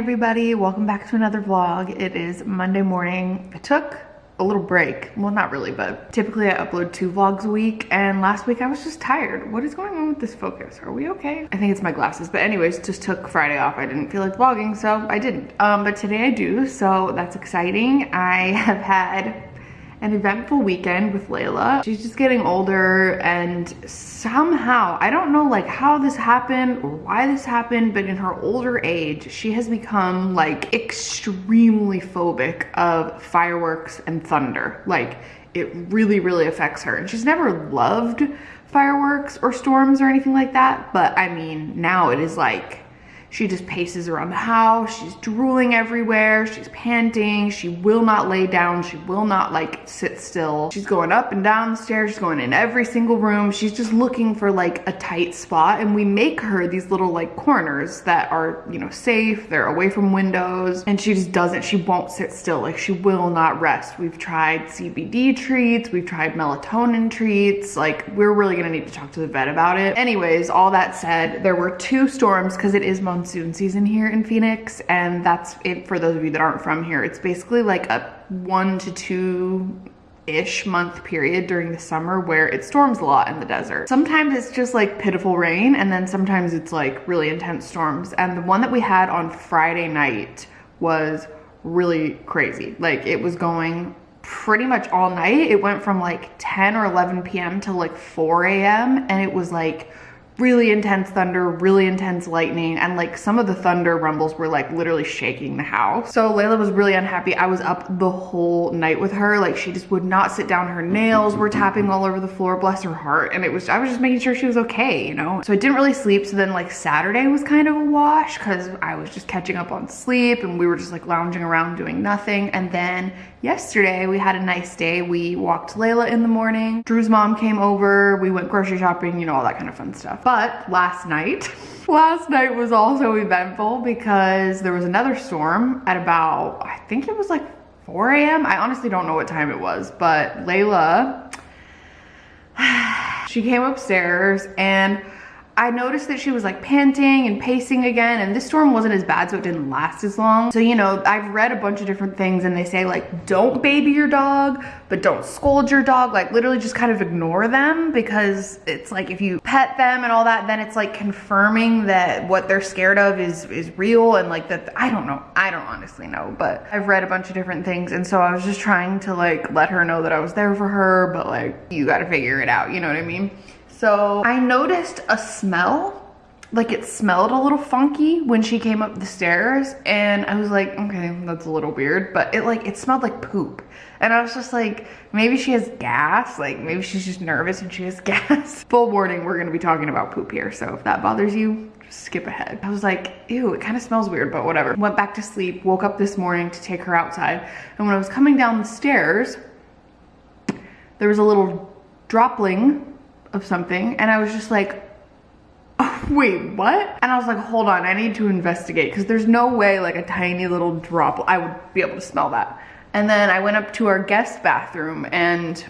everybody. Welcome back to another vlog. It is monday morning. I took a little break. Well not really but typically i upload two vlogs a week and last week i was just tired. What is going on with this focus? Are we okay? I think it's my glasses but anyways just took friday off. I didn't feel like vlogging so i didn't. Um but today i do so that's exciting. I have had an eventful weekend with Layla. She's just getting older and somehow, I don't know like how this happened or why this happened, but in her older age, she has become like extremely phobic of fireworks and thunder. Like it really, really affects her. And she's never loved fireworks or storms or anything like that. But I mean, now it is like she just paces around the house. She's drooling everywhere. She's panting. She will not lay down. She will not like sit still. She's going up and down the stairs. She's going in every single room. She's just looking for like a tight spot. And we make her these little like corners that are, you know, safe. They're away from windows. And she just doesn't, she won't sit still. Like she will not rest. We've tried CBD treats. We've tried melatonin treats. Like we're really gonna need to talk to the vet about it. Anyways, all that said, there were two storms because it is monsoon season here in Phoenix and that's it for those of you that aren't from here. It's basically like a one to two ish month period during the summer where it storms a lot in the desert. Sometimes it's just like pitiful rain and then sometimes it's like really intense storms. And the one that we had on Friday night was really crazy. Like it was going pretty much all night. It went from like 10 or 11 p.m. to like 4 a.m. and it was like really intense thunder, really intense lightning, and like some of the thunder rumbles were like literally shaking the house. So Layla was really unhappy. I was up the whole night with her. Like she just would not sit down. Her nails were tapping all over the floor, bless her heart. And it was, I was just making sure she was okay, you know? So I didn't really sleep. So then like Saturday was kind of a wash because I was just catching up on sleep and we were just like lounging around doing nothing. And then yesterday we had a nice day. We walked Layla in the morning. Drew's mom came over. We went grocery shopping, you know, all that kind of fun stuff. Last night, last night was also eventful because there was another storm at about, I think it was like 4 a.m. I honestly don't know what time it was, but Layla, she came upstairs and I noticed that she was like panting and pacing again and this storm wasn't as bad so it didn't last as long. So you know, I've read a bunch of different things and they say like don't baby your dog but don't scold your dog like literally just kind of ignore them because it's like if you pet them and all that then it's like confirming that what they're scared of is is real and like that I don't know. I don't honestly know but I've read a bunch of different things and so I was just trying to like let her know that I was there for her but like you got to figure it out, you know what I mean? So I noticed a smell, like it smelled a little funky when she came up the stairs and I was like, okay, that's a little weird, but it like, it smelled like poop. And I was just like, maybe she has gas, like maybe she's just nervous and she has gas. Full warning, we're gonna be talking about poop here. So if that bothers you, just skip ahead. I was like, ew, it kind of smells weird, but whatever. Went back to sleep, woke up this morning to take her outside. And when I was coming down the stairs, there was a little dropling of something and I was just like, wait, what? And I was like, hold on, I need to investigate because there's no way like a tiny little drop, I would be able to smell that. And then I went up to our guest bathroom and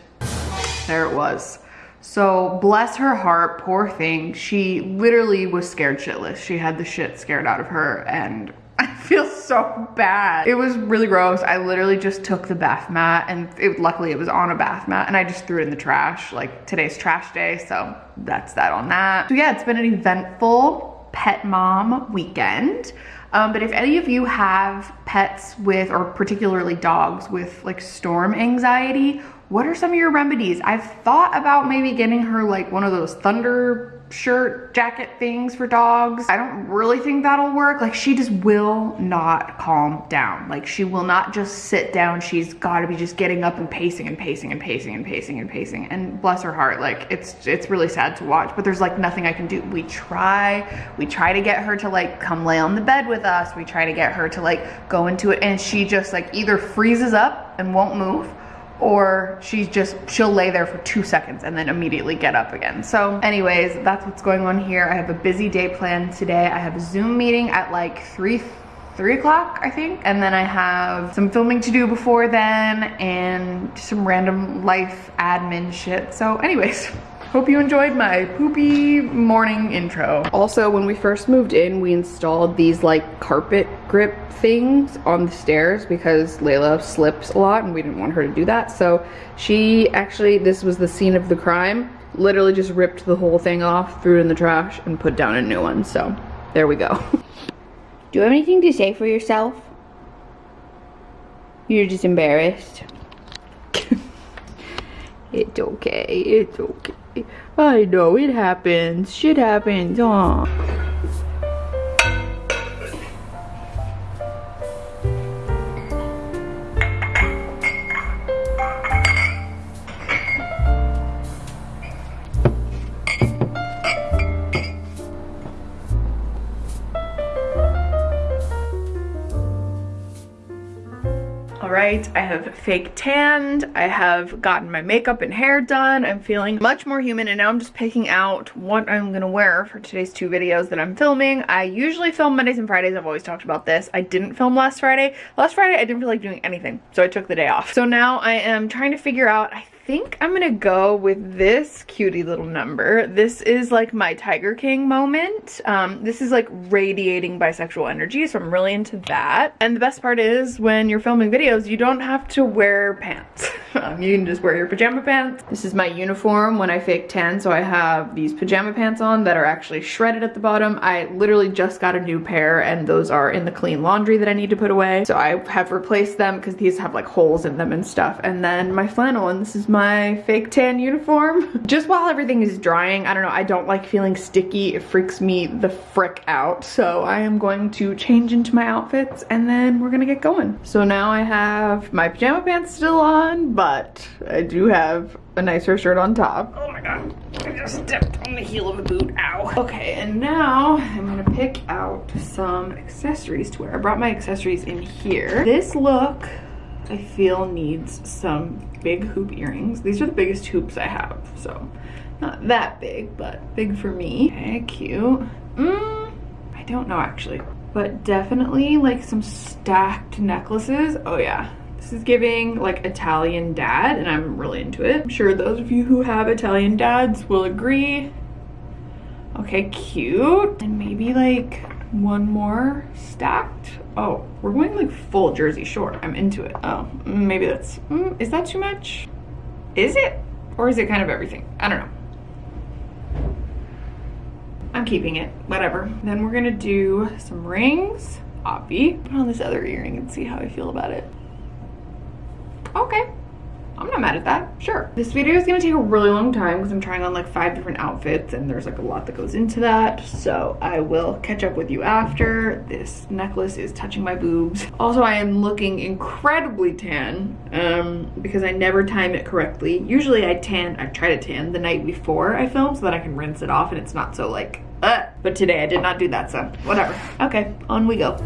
there it was. So bless her heart, poor thing. She literally was scared shitless. She had the shit scared out of her and I feel so bad. It was really gross. I literally just took the bath mat and it, luckily it was on a bath mat and I just threw it in the trash. Like today's trash day, so that's that on that. So yeah, it's been an eventful pet mom weekend. Um, but if any of you have pets with, or particularly dogs with like storm anxiety, what are some of your remedies? I've thought about maybe getting her like one of those thunder shirt jacket things for dogs. I don't really think that'll work. Like she just will not calm down. Like she will not just sit down. She's got to be just getting up and pacing and pacing and pacing and pacing and pacing. And bless her heart, like it's it's really sad to watch, but there's like nothing I can do. We try, we try to get her to like come lay on the bed with us. We try to get her to like go into it and she just like either freezes up and won't move or she's just she'll lay there for two seconds and then immediately get up again. So anyways that's what's going on here. I have a busy day planned today. I have a zoom meeting at like three three o'clock i think. And then i have some filming to do before then and some random life admin shit. So anyways hope you enjoyed my poopy morning intro. Also, when we first moved in, we installed these like carpet grip things on the stairs because Layla slips a lot and we didn't want her to do that. So she actually, this was the scene of the crime, literally just ripped the whole thing off, threw it in the trash and put down a new one. So there we go. do you have anything to say for yourself? You're just embarrassed. It's okay, it's okay. I know, it happens. Shit happens, huh? Fake tanned. I have gotten my makeup and hair done. I'm feeling much more human and now I'm just picking out what I'm gonna wear for today's two videos that I'm filming. I usually film Mondays and Fridays. I've always talked about this. I didn't film last Friday. Last Friday I didn't feel like doing anything so I took the day off. So now I am trying to figure out, I think I'm gonna go with this cutie little number. This is like my Tiger King moment. Um, this is like radiating bisexual energy, so I'm really into that. And the best part is when you're filming videos, you don't have to wear pants. um, you can just wear your pajama pants. This is my uniform when I fake tan, so I have these pajama pants on that are actually shredded at the bottom. I literally just got a new pair and those are in the clean laundry that I need to put away. So I have replaced them because these have like holes in them and stuff. And then my flannel, and this is my my fake tan uniform. Just while everything is drying, I don't know, I don't like feeling sticky. It freaks me the frick out. So I am going to change into my outfits and then we're gonna get going. So now I have my pajama pants still on, but I do have a nicer shirt on top. Oh my god, I just stepped on the heel of a boot, ow. Okay, and now I'm gonna pick out some accessories to wear. I brought my accessories in here. This look I feel needs some big hoop earrings. These are the biggest hoops I have, so not that big, but big for me. Okay, cute. Mm, I don't know actually, but definitely like some stacked necklaces. Oh yeah, this is giving like Italian dad and I'm really into it. I'm sure those of you who have Italian dads will agree. Okay, cute. And maybe like one more stacked. Oh, we're going like full Jersey Shore. I'm into it. Oh, maybe that's, mm, is that too much? Is it? Or is it kind of everything? I don't know. I'm keeping it, whatever. Then we're gonna do some rings. Obby. Put on this other earring and see how I feel about it. Okay. I'm not mad at that, sure. This video is gonna take a really long time because I'm trying on like five different outfits and there's like a lot that goes into that. So I will catch up with you after. This necklace is touching my boobs. Also, I am looking incredibly tan um, because I never time it correctly. Usually I tan, I try to tan the night before I film so that I can rinse it off and it's not so like, uh. But today I did not do that, so whatever. Okay, on we go.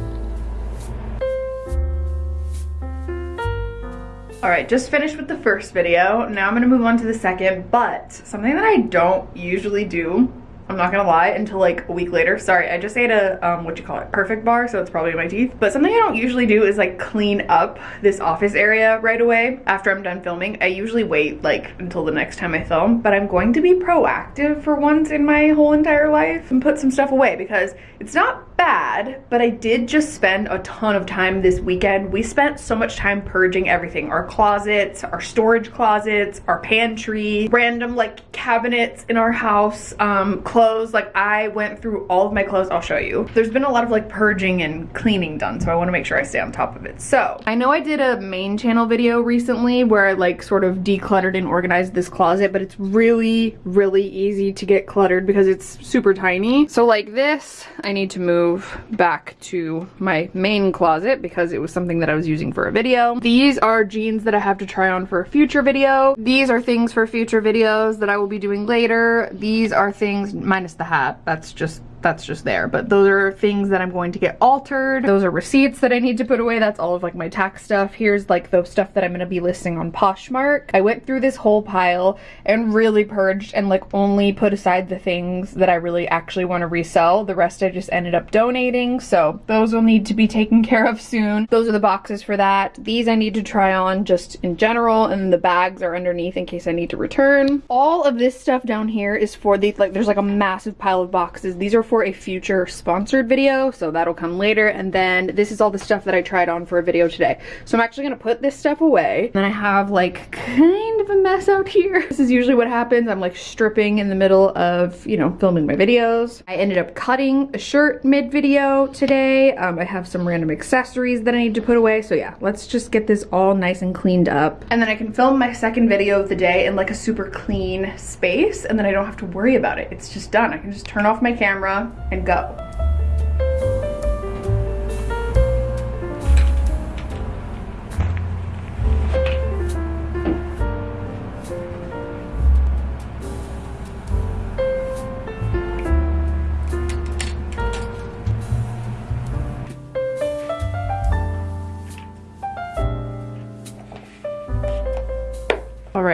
All right, just finished with the first video. Now I'm gonna move on to the second, but something that I don't usually do I'm not gonna lie, until like a week later. Sorry, I just ate a, um, what you call it, perfect bar, so it's probably in my teeth. But something I don't usually do is like clean up this office area right away after I'm done filming. I usually wait like until the next time I film, but I'm going to be proactive for once in my whole entire life and put some stuff away because it's not bad, but I did just spend a ton of time this weekend. We spent so much time purging everything. Our closets, our storage closets, our pantry, random like cabinets in our house, um, clothes. Like I went through all of my clothes. I'll show you. There's been a lot of like purging and cleaning done. So I want to make sure I stay on top of it. So I know I did a main channel video recently where I like sort of decluttered and organized this closet, but it's really, really easy to get cluttered because it's super tiny. So like this, I need to move back to my main closet because it was something that I was using for a video. These are jeans that I have to try on for a future video. These are things for future videos that I will be doing later. These are things minus the hat. That's just that's just there. But those are things that I'm going to get altered. Those are receipts that I need to put away. That's all of like my tax stuff. Here's like the stuff that I'm gonna be listing on Poshmark. I went through this whole pile and really purged and like only put aside the things that I really actually want to resell. The rest I just ended up donating. So those will need to be taken care of soon. Those are the boxes for that. These I need to try on just in general and the bags are underneath in case I need to return. All of this stuff down here is for the, like there's like a massive pile of boxes. These are for a future sponsored video, so that'll come later. And then this is all the stuff that I tried on for a video today. So I'm actually gonna put this stuff away. Then I have like kind of a mess out here. This is usually what happens. I'm like stripping in the middle of, you know, filming my videos. I ended up cutting a shirt mid-video today. Um, I have some random accessories that I need to put away. So yeah, let's just get this all nice and cleaned up. And then I can film my second video of the day in like a super clean space and then I don't have to worry about it. It's just done. I can just turn off my camera and go.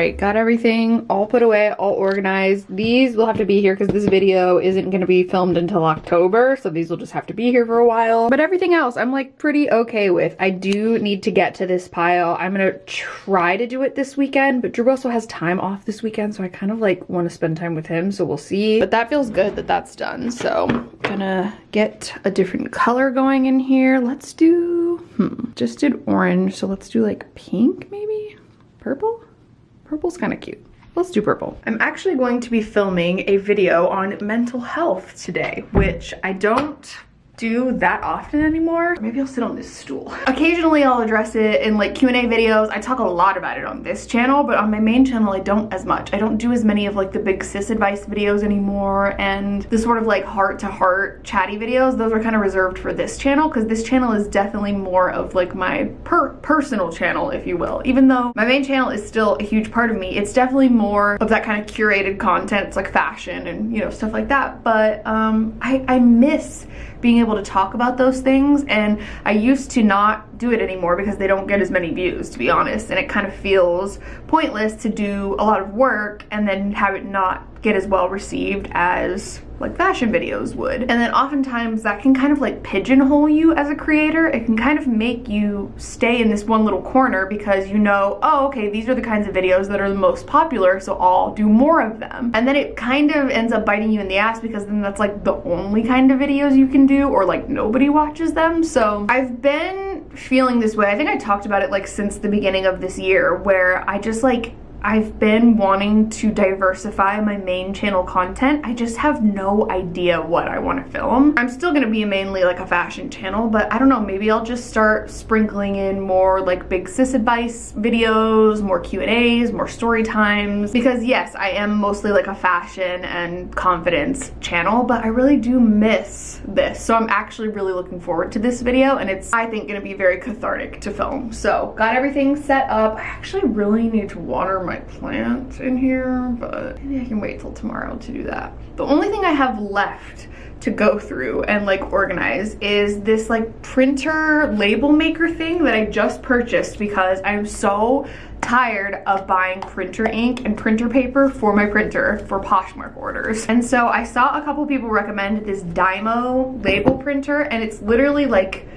Right, got everything all put away, all organized. These will have to be here because this video isn't going to be filmed until October, so these will just have to be here for a while. But everything else I'm like pretty okay with. I do need to get to this pile. I'm going to try to do it this weekend, but Drew also has time off this weekend, so I kind of like want to spend time with him, so we'll see. But that feels good that that's done, so I'm gonna get a different color going in here. Let's do, hmm, just did orange, so let's do like pink maybe? Purple? Purple's kind of cute. Let's do purple. I'm actually going to be filming a video on mental health today, which I don't do that often anymore. Maybe I'll sit on this stool. Occasionally I'll address it in like Q&A videos. I talk a lot about it on this channel, but on my main channel I don't as much. I don't do as many of like the big sis advice videos anymore and the sort of like heart to heart chatty videos. Those are kind of reserved for this channel because this channel is definitely more of like my per personal channel, if you will. Even though my main channel is still a huge part of me, it's definitely more of that kind of curated content. It's like fashion and you know, stuff like that. But um, I, I miss being able to talk about those things and I used to not do it anymore because they don't get as many views to be honest. And it kind of feels pointless to do a lot of work and then have it not get as well received as like fashion videos would. And then oftentimes that can kind of like pigeonhole you as a creator. It can kind of make you stay in this one little corner because you know, oh, okay, these are the kinds of videos that are the most popular, so I'll do more of them. And then it kind of ends up biting you in the ass because then that's like the only kind of videos you can do or like nobody watches them. So I've been feeling this way. I think I talked about it like since the beginning of this year where I just like I've been wanting to diversify my main channel content. I just have no idea what I want to film. I'm still going to be mainly like a fashion channel, but I don't know, maybe I'll just start sprinkling in more like big sis advice videos, more Q&As, more story times, because yes, I am mostly like a fashion and confidence channel, but I really do miss this. So I'm actually really looking forward to this video and it's, I think, going to be very cathartic to film. So got everything set up. I actually really need to water my my plants in here, but maybe I can wait till tomorrow to do that. The only thing I have left to go through and like organize is this like printer label maker thing that I just purchased because I'm so tired of buying printer ink and printer paper for my printer for Poshmark orders. And so I saw a couple people recommend this Dymo label printer and it's literally like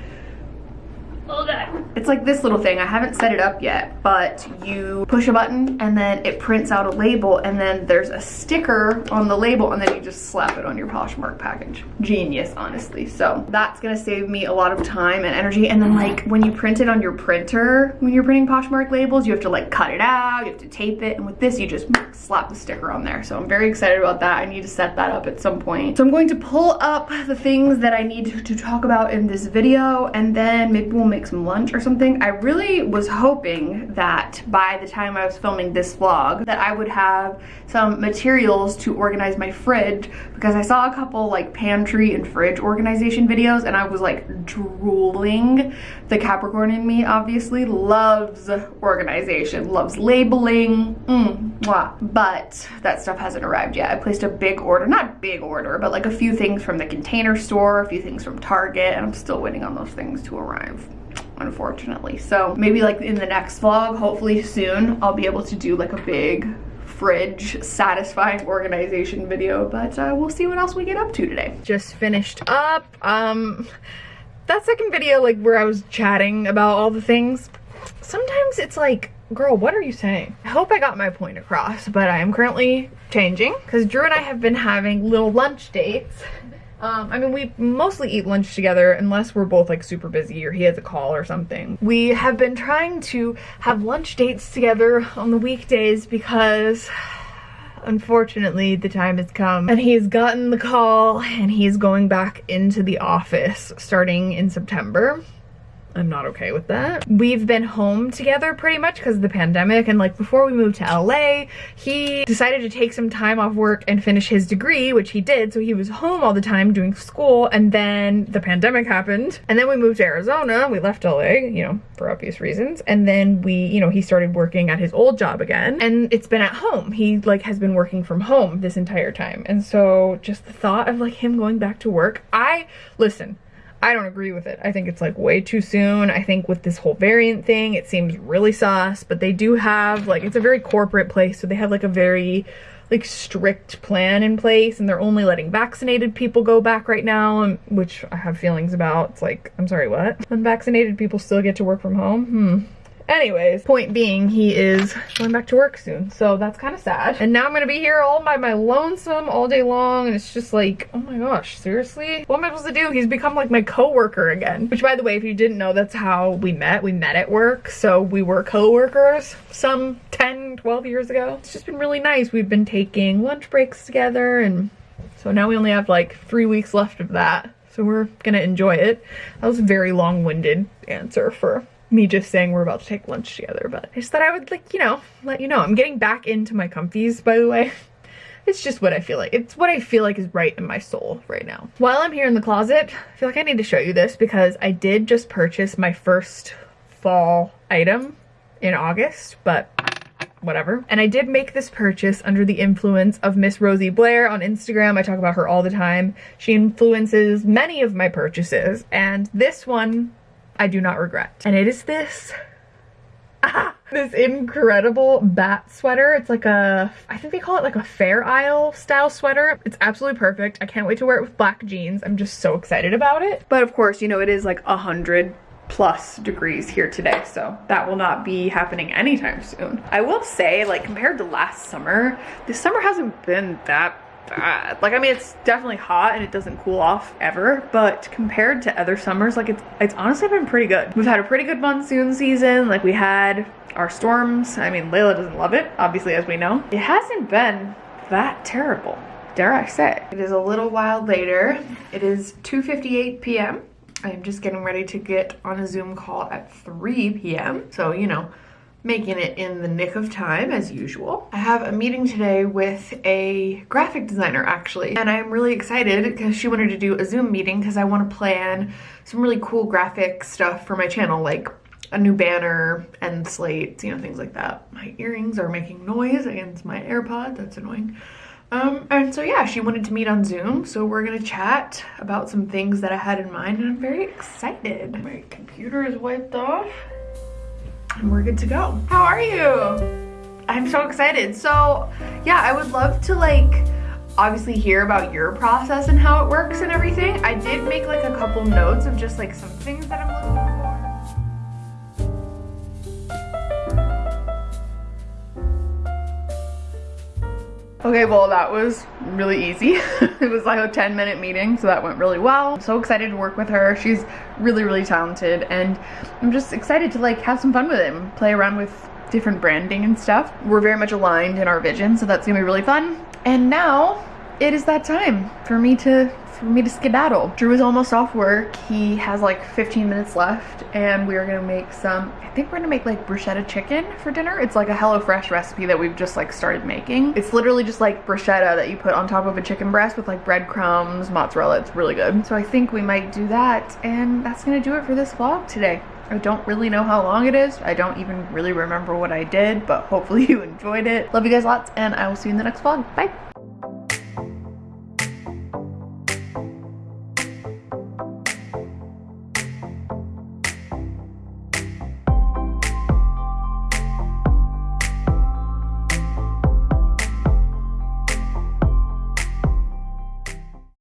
it's like this little thing. I haven't set it up yet, but you push a button and then it prints out a label and then there's a sticker on the label and then you just slap it on your Poshmark package. Genius, honestly. So that's gonna save me a lot of time and energy. And then like when you print it on your printer, when you're printing Poshmark labels, you have to like cut it out, you have to tape it. And with this, you just slap the sticker on there. So I'm very excited about that. I need to set that up at some point. So I'm going to pull up the things that I need to talk about in this video and then maybe we'll make some lunch or something. I really was hoping that by the time I was filming this vlog that I would have some materials to organize my fridge because I saw a couple like pantry and fridge organization videos and I was like drooling. The Capricorn in me obviously loves organization, loves labeling, mm, mwah. but that stuff hasn't arrived yet. I placed a big order, not big order, but like a few things from the container store, a few things from Target, and I'm still waiting on those things to arrive unfortunately. So maybe like in the next vlog, hopefully soon, I'll be able to do like a big fridge satisfying organization video, but uh, we'll see what else we get up to today. Just finished up. Um, that second video, like where I was chatting about all the things, sometimes it's like, girl, what are you saying? I hope I got my point across, but I am currently changing because Drew and I have been having little lunch dates um, I mean, we mostly eat lunch together unless we're both like super busy or he has a call or something. We have been trying to have lunch dates together on the weekdays because unfortunately the time has come and he's gotten the call and he's going back into the office starting in September. I'm not okay with that. We've been home together pretty much because of the pandemic and like before we moved to LA, he decided to take some time off work and finish his degree, which he did. So he was home all the time doing school and then the pandemic happened. And then we moved to Arizona. We left LA, you know, for obvious reasons. And then we, you know, he started working at his old job again and it's been at home. He like has been working from home this entire time. And so just the thought of like him going back to work, I, listen, I don't agree with it. I think it's like way too soon. I think with this whole variant thing, it seems really sus, but they do have like, it's a very corporate place. So they have like a very like strict plan in place and they're only letting vaccinated people go back right now, which I have feelings about. It's like, I'm sorry, what? Unvaccinated people still get to work from home? Hmm. Anyways, point being, he is going back to work soon, so that's kind of sad. And now I'm gonna be here all by my lonesome all day long, and it's just like, oh my gosh, seriously? What am I supposed to do? He's become like my co-worker again. Which by the way, if you didn't know, that's how we met. We met at work, so we were co-workers some 10, 12 years ago. It's just been really nice. We've been taking lunch breaks together, and so now we only have like three weeks left of that. So we're gonna enjoy it. That was a very long-winded answer for me just saying we're about to take lunch together, but I just thought I would like, you know, let you know. I'm getting back into my comfies, by the way. It's just what I feel like. It's what I feel like is right in my soul right now. While I'm here in the closet, I feel like I need to show you this because I did just purchase my first fall item in August, but whatever. And I did make this purchase under the influence of Miss Rosie Blair on Instagram. I talk about her all the time. She influences many of my purchases, and this one I do not regret. And it is this. Ah, this incredible bat sweater. It's like a, I think they call it like a Fair Isle style sweater. It's absolutely perfect. I can't wait to wear it with black jeans. I'm just so excited about it. But of course, you know, it is like a hundred plus degrees here today so that will not be happening anytime soon i will say like compared to last summer this summer hasn't been that bad. Like, I mean, it's definitely hot and it doesn't cool off ever, but compared to other summers, like, it's, it's honestly been pretty good. We've had a pretty good monsoon season. Like, we had our storms. I mean, Layla doesn't love it, obviously, as we know. It hasn't been that terrible, dare I say. It is a little while later. It is 2.58 p.m. I am just getting ready to get on a Zoom call at 3 p.m. So, you know, making it in the nick of time as usual. I have a meeting today with a graphic designer actually and I'm really excited because she wanted to do a Zoom meeting because I want to plan some really cool graphic stuff for my channel like a new banner and slates, you know, things like that. My earrings are making noise against my AirPod, that's annoying. Um, and so yeah, she wanted to meet on Zoom, so we're gonna chat about some things that I had in mind and I'm very excited. My computer is wiped off and we're good to go. How are you? I'm so excited. So yeah, I would love to like obviously hear about your process and how it works and everything. I did make like a couple notes of just like some things that I'm looking Okay, well that was really easy. it was like a 10 minute meeting, so that went really well. I'm so excited to work with her. She's really, really talented and I'm just excited to like have some fun with him, play around with different branding and stuff. We're very much aligned in our vision, so that's gonna be really fun. And now it is that time for me to for me to skedaddle. Drew is almost off work. He has like 15 minutes left and we are gonna make some, I think we're gonna make like bruschetta chicken for dinner. It's like a HelloFresh recipe that we've just like started making. It's literally just like bruschetta that you put on top of a chicken breast with like breadcrumbs, mozzarella. It's really good. So I think we might do that and that's gonna do it for this vlog today. I don't really know how long it is. I don't even really remember what I did, but hopefully you enjoyed it. Love you guys lots, and I will see you in the next vlog. Bye.